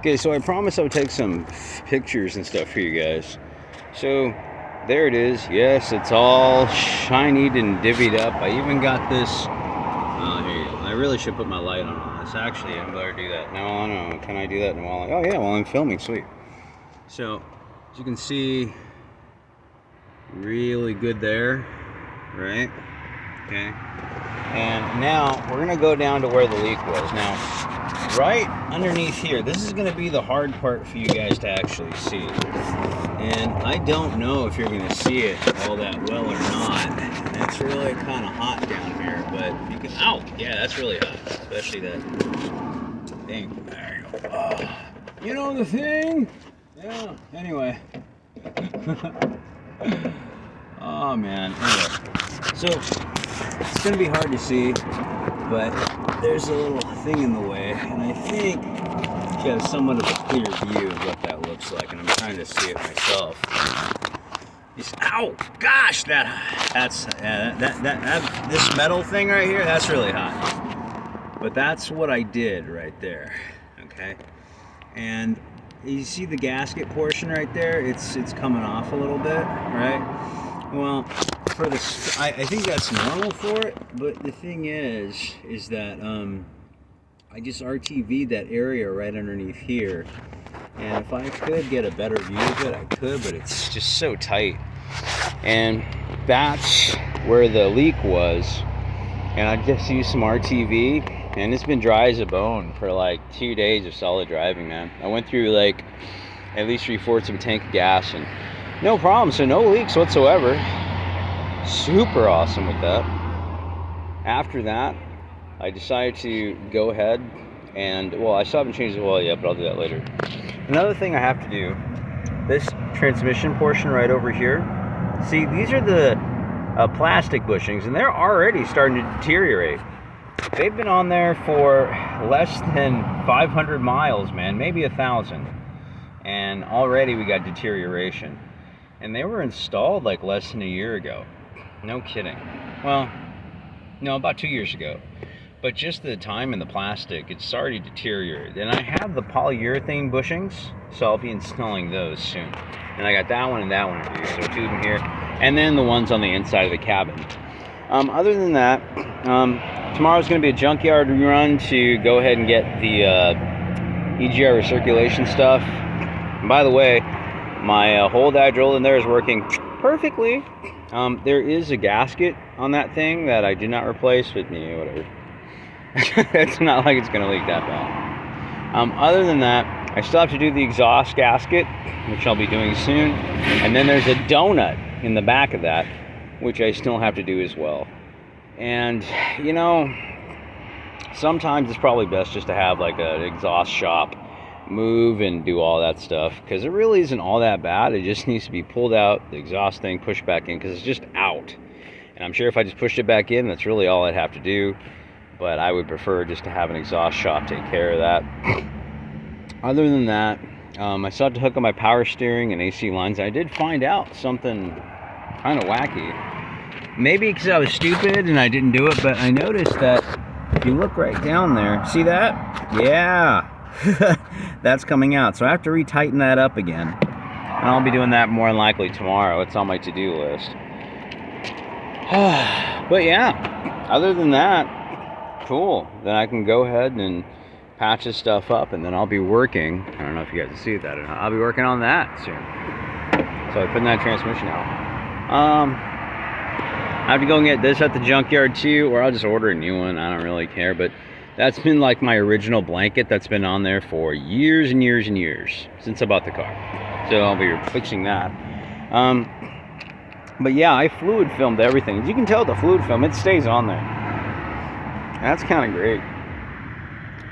Okay, so I promised I would take some pictures and stuff for you guys. So there it is. Yes, it's all shinied and divvied up. I even got this. Oh, here you go. I really should put my light on this. Actually, I'm better do that. No, I don't know. Can I do that while Oh yeah, while I'm filming. Sweet. So as you can see, really good there, right? Okay. And now we're gonna go down to where the leak was. Now, right underneath here, this is gonna be the hard part for you guys to actually see. And I don't know if you're gonna see it all that well or not. And it's really kind of hot down here, but you can, ow, yeah, that's really hot, especially that thing. There you go. Oh, you know the thing? Yeah, anyway. oh man, anyway. So, it's gonna be hard to see, but there's a little thing in the way, and I think you have somewhat of a clear view of what that looks like, and I'm trying to see it myself. Just, ow, gosh, that, that's, that, that, that, that, this metal thing right here, that's really hot. But that's what I did right there, okay? And you see the gasket portion right there? It's, it's coming off a little bit, right? Well, for the, I, I think that's normal for it, but the thing is, is that, um, I just RTV'd that area right underneath here. And if I could get a better view of it, I could, but it's just so tight. And that's where the leak was. And I just used some RTV, and it's been dry as a bone for like two days of solid driving, man. I went through like at least three fourths of a tank of gas, and no problem. So no leaks whatsoever. Super awesome with that. After that, I decided to go ahead and, well, I still haven't changed the oil yet, but I'll do that later. Another thing I have to do, this transmission portion right over here, see, these are the uh, plastic bushings, and they're already starting to deteriorate. They've been on there for less than 500 miles, man, maybe a 1,000. And already we got deterioration. And they were installed like less than a year ago. No kidding. Well, no, about two years ago but just the time in the plastic, it's already deteriorated. And I have the polyurethane bushings, so I'll be installing those soon. And I got that one and that one here, so two of them here. And then the ones on the inside of the cabin. Um, other than that, um, tomorrow's going to be a junkyard run to go ahead and get the uh, EGR recirculation stuff. And by the way, my uh, hole that in there is working perfectly. Um, there is a gasket on that thing that I did not replace with me, whatever. it's not like it's going to leak that bad. Um, other than that, I still have to do the exhaust gasket, which I'll be doing soon. And then there's a donut in the back of that, which I still have to do as well. And, you know, sometimes it's probably best just to have like an exhaust shop move and do all that stuff because it really isn't all that bad. It just needs to be pulled out, the exhaust thing pushed back in because it's just out. And I'm sure if I just pushed it back in, that's really all I'd have to do but I would prefer just to have an exhaust shop take care of that. Other than that, um, I still have to hook up my power steering and AC lines. I did find out something kind of wacky. Maybe because I was stupid and I didn't do it, but I noticed that if you look right down there, see that? Yeah, that's coming out. So I have to retighten that up again. And I'll be doing that more likely tomorrow. It's on my to-do list. but yeah, other than that, cool. Then I can go ahead and patch this stuff up and then I'll be working. I don't know if you guys see that or not. I'll be working on that soon. So I put that transmission out. Um, I have to go and get this at the junkyard too, or I'll just order a new one. I don't really care, but that's been like my original blanket that's been on there for years and years and years since I bought the car. So I'll be fixing that. Um, but yeah, I fluid filmed everything. As you can tell the fluid film, it stays on there. That's kind of great.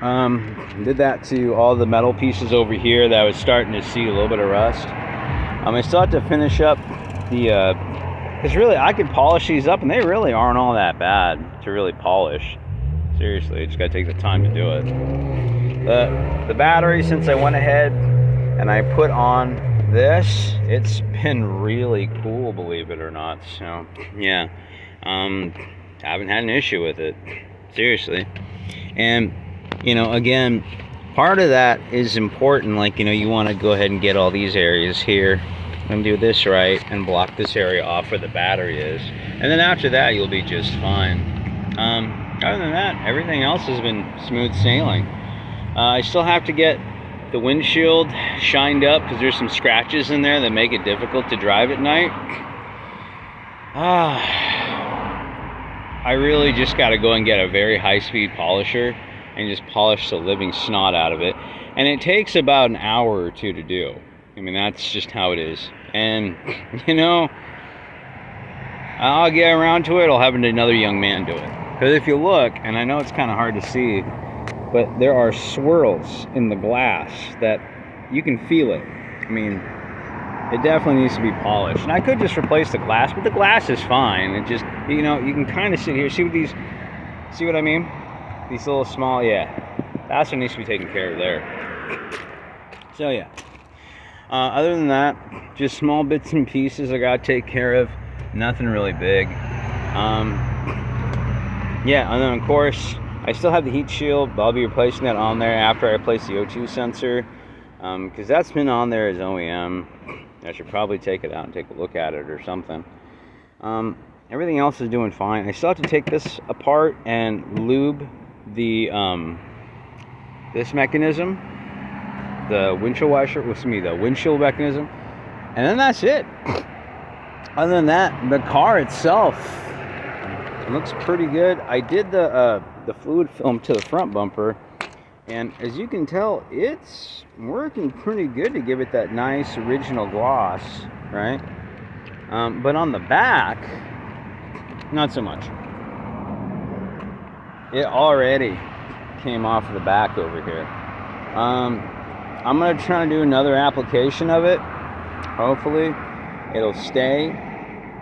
Um, did that to all the metal pieces over here that I was starting to see a little bit of rust. Um, I still have to finish up the, uh, because really I could polish these up and they really aren't all that bad to really polish. Seriously, just gotta take the time to do it. The, the battery, since I went ahead and I put on this, it's been really cool, believe it or not. So, yeah, um, I haven't had an issue with it seriously and you know again part of that is important. Like, you know, you want to go ahead and get all these areas here and do this right and block this area off where the battery is. And then after that, you'll be just fine. Um, other than that, everything else has been smooth sailing. Uh, I still have to get the windshield shined up because there's some scratches in there that make it difficult to drive at night. Ah, I really just got to go and get a very high-speed polisher and just polish the living snot out of it. And it takes about an hour or two to do. I mean, that's just how it is. And, you know, I'll get around to it. I'll have another young man do it. Because if you look, and I know it's kind of hard to see, but there are swirls in the glass that you can feel it. I mean, it definitely needs to be polished. And I could just replace the glass, but the glass is fine. It just, you know, you can kind of sit here. See what these, see what I mean? These little small, yeah. That's what needs to be taken care of there. So, yeah. Uh, other than that, just small bits and pieces I gotta take care of. Nothing really big. Um, yeah, and then of course, I still have the heat shield, but I'll be replacing that on there after I place the O2 sensor. Because um, that's been on there as OEM. I should probably take it out and take a look at it or something. Um, everything else is doing fine. I still have to take this apart and lube the um, this mechanism the windshield washer, with me, the windshield mechanism, and then that's it. Other than that, the car itself looks pretty good. I did the uh, the fluid film to the front bumper, and as you can tell, it's working pretty good to give it that nice original gloss, right? Um, but on the back, not so much. It already came off the back over here. Um, I'm gonna try to do another application of it. Hopefully, it'll stay.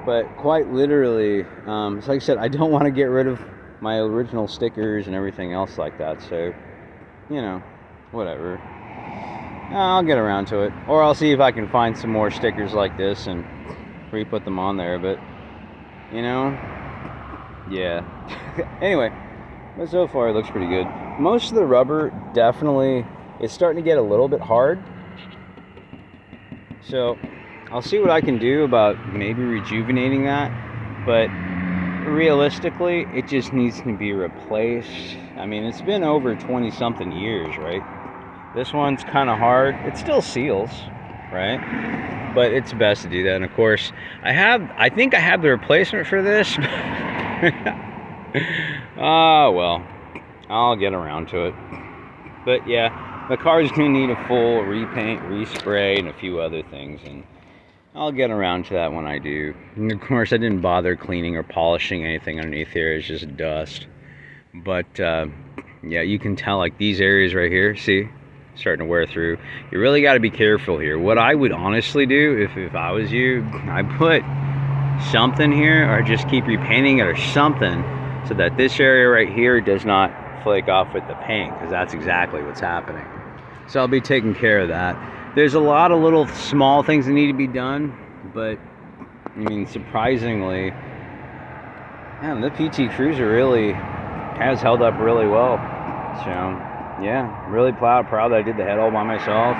But quite literally, um, so like I said, I don't want to get rid of my original stickers and everything else like that. So, you know, whatever. I'll get around to it, or I'll see if I can find some more stickers like this and re-put them on there. But you know, yeah. anyway, but so far it looks pretty good. Most of the rubber definitely it's starting to get a little bit hard. So I'll see what I can do about maybe rejuvenating that. But realistically, it just needs to be replaced. I mean, it's been over 20 something years, right? This one's kind of hard. It still seals, right? But it's best to do that. And of course, I have, I think I have the replacement for this. Ah, well, I'll get around to it. But yeah, the car's gonna need a full repaint, respray, and a few other things, and I'll get around to that when I do. And of course, I didn't bother cleaning or polishing anything underneath here. It's just dust. But uh, yeah, you can tell like these areas right here, see, starting to wear through. You really got to be careful here. What I would honestly do if, if I was you, I put something here or just keep repainting it or something so that this area right here does not flake off with the paint because that's exactly what's happening. So I'll be taking care of that. There's a lot of little small things that need to be done, but I mean, surprisingly, man, the PT Cruiser really has held up really well. So, yeah, really proud, proud that I did the head all by myself.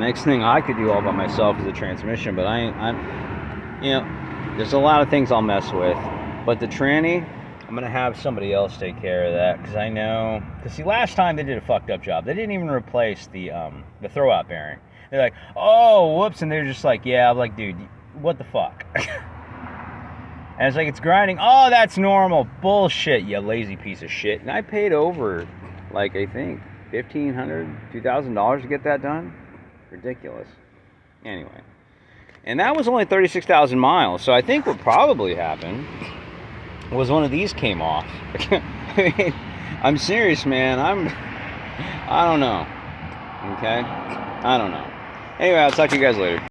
Next thing I could do all by myself is the transmission, but I, I'm, you know, there's a lot of things I'll mess with. But the tranny, I'm gonna have somebody else take care of that because I know. Because see, last time they did a fucked up job. They didn't even replace the um, the throwout bearing. They're like, oh, whoops, and they're just like, yeah. I'm like, dude, what the fuck? and it's like it's grinding. Oh, that's normal. Bullshit, you lazy piece of shit. And I paid over, like I think, fifteen hundred, two thousand dollars to get that done. Ridiculous. Anyway, and that was only thirty-six thousand miles. So I think what probably happened was one of these came off. I mean, I'm serious, man. I'm, I don't know. Okay? I don't know. Anyway, I'll talk to you guys later.